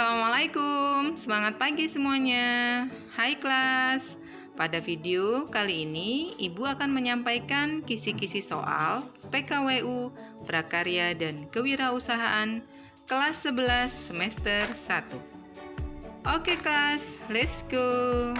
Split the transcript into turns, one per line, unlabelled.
Assalamualaikum, semangat pagi semuanya. Hai kelas, pada video kali ini Ibu akan menyampaikan kisi-kisi soal PKWU, Prakarya dan Kewirausahaan kelas 11 semester 1. Oke kelas, let's go.